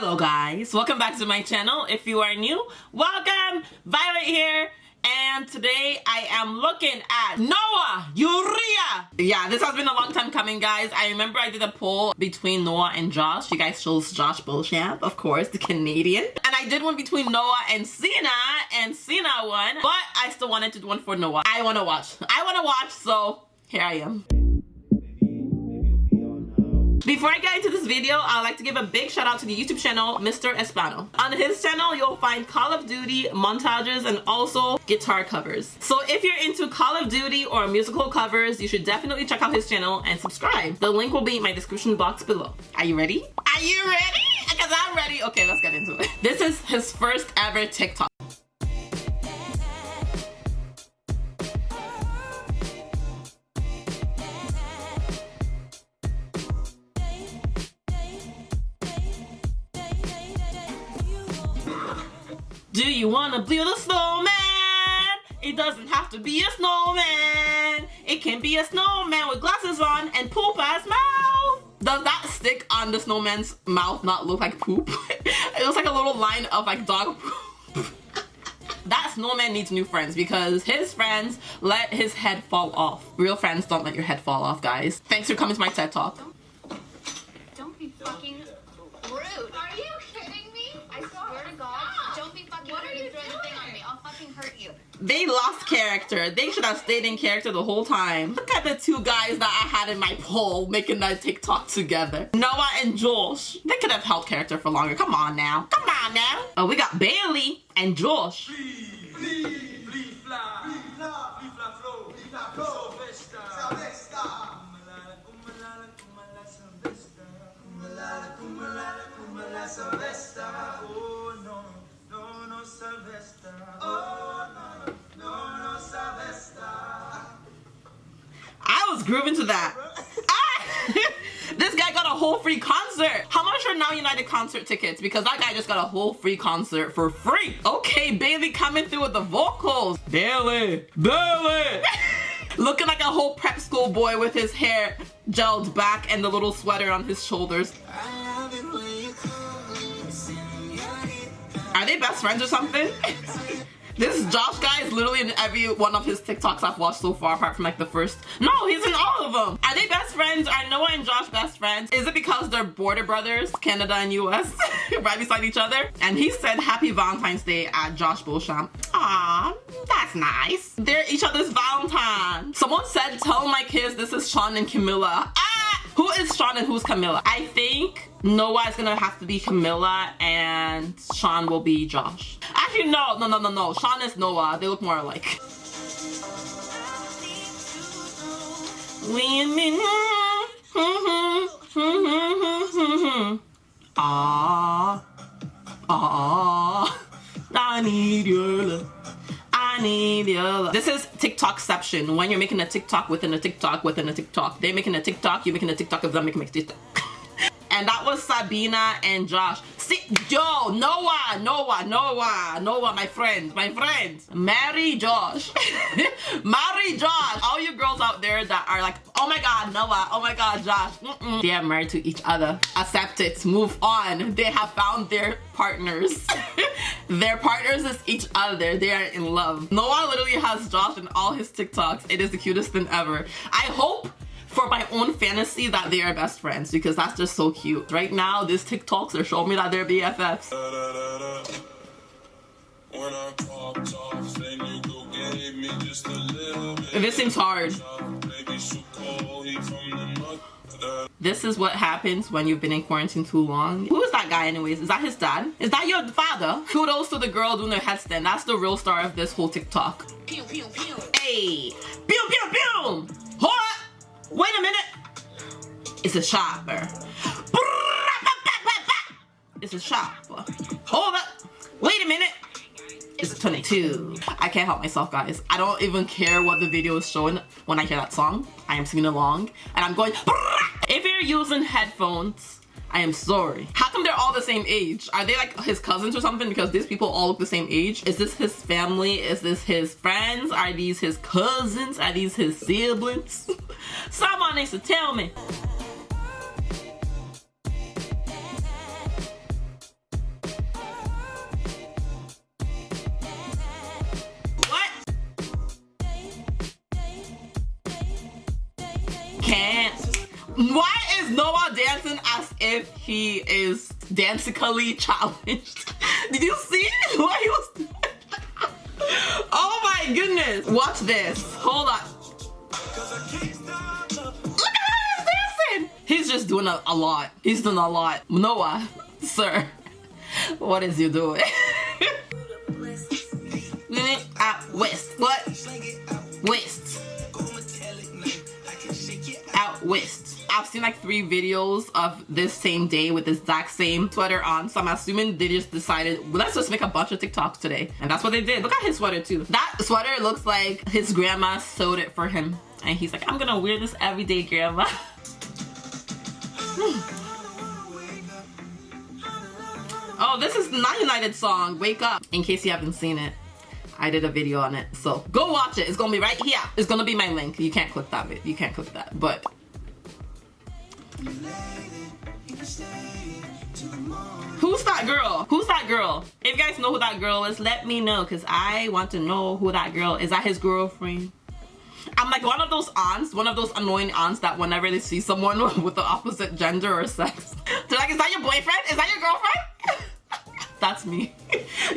Hello guys, welcome back to my channel. If you are new, welcome! Violet here. And today I am looking at Noah Urrea. Yeah, this has been a long time coming, guys. I remember I did a poll between Noah and Josh. You guys chose Josh Beauchamp, of course, the Canadian. And I did one between Noah and Sina, and Sina won. But I still wanted to do one for Noah. I want to watch. I want to watch, so here I am. Before I get into this video, I'd like to give a big shout out to the YouTube channel, Mr. Espano. On his channel, you'll find Call of Duty montages and also guitar covers. So if you're into Call of Duty or musical covers, you should definitely check out his channel and subscribe. The link will be in my description box below. Are you ready? Are you ready? Because I'm ready. Okay, let's get into it. This is his first ever TikTok. Do you wanna build a snowman? It doesn't have to be a snowman. It can be a snowman with glasses on and poop as mouth. Does that stick on the snowman's mouth not look like poop? it looks like a little line of like dog poop. that snowman needs new friends because his friends let his head fall off. Real friends don't let your head fall off, guys. Thanks for coming to my TED Talk. Don't be fucking rude. Are you kidding me? I swear to God, don't be fucking What are rude you and throw the thing on doing? me. I'll fucking hurt you. They lost character. They should have stayed in character the whole time. Look at the two guys that I had in my poll making that TikTok together. Noah and Josh. They could have held character for longer. Come on now. Come on now. Oh, we got Bailey and Josh. Whole free concert. How much are Now United concert tickets? Because that guy just got a whole free concert for free. Okay, Bailey coming through with the vocals. Bailey, Bailey. Looking like a whole prep school boy with his hair gelled back and the little sweater on his shoulders. Are they best friends or something? This Josh guy is literally in every one of his TikToks I've watched so far, apart from like the first. No, he's in all of them. Are they best friends? Are Noah and Josh best friends? Is it because they're border brothers, Canada and US, right beside each other? And he said Happy Valentine's Day at Josh Beauchamp. Aw, that's nice. They're each other's Valentine. Someone said, tell my kids this is Sean and Camila. Ah! Who is Sean and who's Camila? I think Noah is gonna have to be Camila and Sean will be Josh. Actually, no, no, no, no, no. Sean is Noah. They look more alike. Women. Hmm, hmm, hmm, ah, ah, I need your love. I need your love. This is TikTokception. When you're making a TikTok within a TikTok within a TikTok. They're making a TikTok, you're making a TikTok of them making a TikTok. and that was Sabina and Josh. Yo, Noah, Noah, Noah, Noah, my friends, my friends. Marry Josh. Marry Josh. All you girls out there that are like, oh my god, Noah, oh my god, Josh. Mm -mm. They are married to each other. Accept it, move on. They have found their partners. their partners is each other. They are in love. Noah literally has Josh in all his TikToks. It is the cutest thing ever. I hope for my own fantasy that they are best friends because that's just so cute. Right now, these TikToks are showing me that they're BFFs. When I popped off, then you go gave me just a little bit. This seems hard. Baby, so cold, he from the north. This is what happens when you've been in quarantine too long. Who is that guy anyways? Is that his dad? Is that your father? Kudos to the girl doing the headstand. That's the real star of this whole TikTok. Pew, pew, pew. Hey! Pew pew pew! It's a shopper. It's a shopper. Hold up! Wait a minute! It's a 22. I can't help myself, guys. I don't even care what the video is showing when I hear that song. I am singing along and I'm going. If you're using headphones, I am sorry. How come they're all the same age? Are they like his cousins or something? Because these people all look the same age. Is this his family? Is this his friends? Are these his cousins? Are these his siblings? Someone needs to tell me. Dancing as if he is dancically challenged. Did you see what he was doing? Oh my goodness. Watch this. Hold on. Look at how he's dancing. He's just doing a, a lot. He's doing a lot. Noah, sir, what is you doing? Out west. What? West. Out west. I've seen like three videos of this same day with this exact same sweater on. So I'm assuming they just decided, let's just make a bunch of TikToks today. And that's what they did. Look at his sweater too. That sweater looks like his grandma sewed it for him. And he's like, I'm gonna wear this every day, grandma. oh, this is the Now United song, Wake Up, in case you haven't seen it. I did a video on it. So go watch it. It's gonna be right here. It's gonna be my link. You can't click that. You can't click that. But Who's that girl? Who's that girl? If you guys know who that girl is, let me know because I want to know who that girl is. That his girlfriend? I'm like one of those aunts, one of those annoying aunts that whenever they see someone with the opposite gender or sex, they're like, is that your boyfriend? Is that your girlfriend? that's me.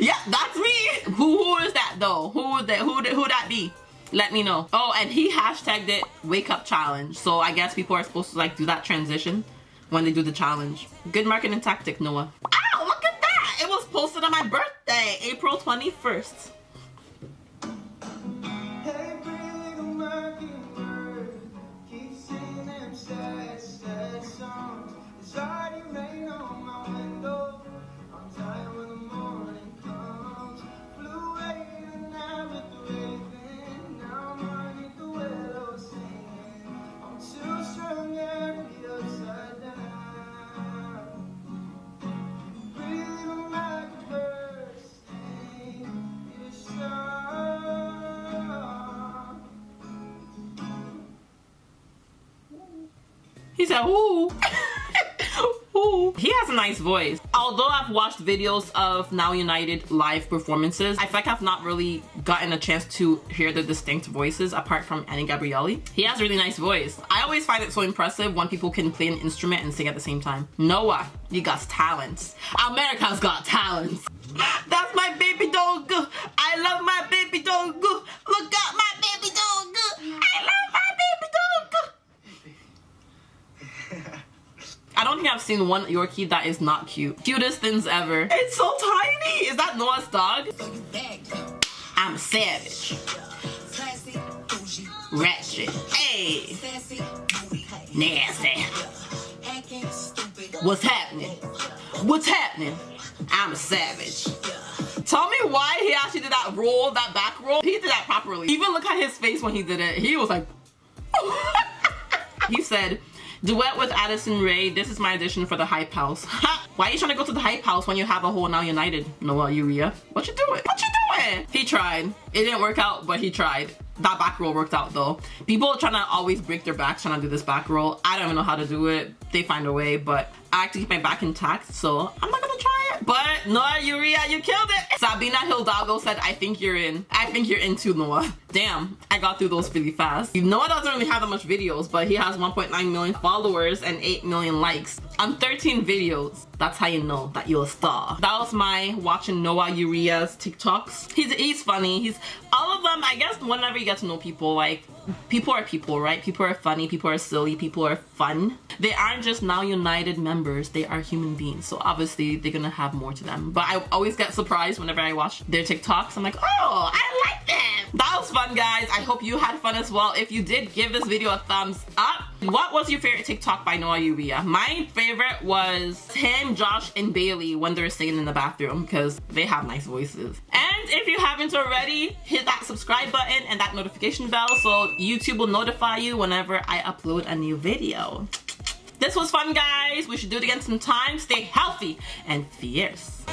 yeah, that's me. Who who is that though? Who that who who that be? Let me know. Oh, and he hashtagged it wake up challenge. So I guess people are supposed to like do that transition when they do the challenge. Good marketing tactic, Noah. Ow, look at that! It was posted on my birthday, April 21st. Hey, pretty little mockingbird, keep singing them sad, sad songs. It's my window. Said, ooh. ooh. He has a nice voice. Although I've watched videos of Now United live performances, I feel like I've not really gotten a chance to hear the distinct voices apart from Any Gabrielly. He has a really nice voice. I always find it so impressive when people can play an instrument and sing at the same time. Noah, you got talents. America's got talents. That's my baby dog. I love my baby dog. Look at my baby dog. I love my baby dog. I don't think I've seen one Yorkie that is not cute. Cutest things ever. It's so tiny. Is that Noah's dog? I'm a savage. Ratchet. Hey. Nasty. What's happening? What's happening? I'm a savage. Tell me why he actually did that roll, that back roll. He did that properly. Even look at his face when he did it. He was like, he said, duet with Addison Rae. This is my audition for the Hype House. Why are you trying to go to the Hype House when you have a whole Now United? Noah Urrea. What you doing? What you doing? He tried. It didn't work out, but he tried. That back roll worked out though. People trying to always break their backs trying to do this back roll. I don't even know how to do it. They find a way, but I like to keep my back intact, so I'm not gonna try. But Noah Urrea, you killed it. Sabina Hidalgo said, I think you're in. I think you're in too, Noah. Damn, I got through those really fast. Noah doesn't really have that much videos, but he has 1.9 million followers and 8 million likes on 13 videos. That's how you know that you're a star. That was my watching Noah Urrea's TikToks. He's he's funny. He's all of them. I guess whenever you get to know people, like people are people, right? People are funny. People are silly. People are fun. They aren't just now United members. They are human beings. So obviously they're gonna have more to them. But I always get surprised whenever I watch their TikToks. I'm like, oh, I like them. That was fun, guys. I hope you had fun as well. If you did, give this video a thumbs up. What was your favorite TikTok by Noah Urrea? My favorite was him, Josh, and Bailey when they're singing in the bathroom because they have nice voices. And if you haven't already, hit that subscribe button and that notification bell so YouTube will notify you whenever I upload a new video. This was fun, guys. We should do it again sometime. Stay healthy and fierce.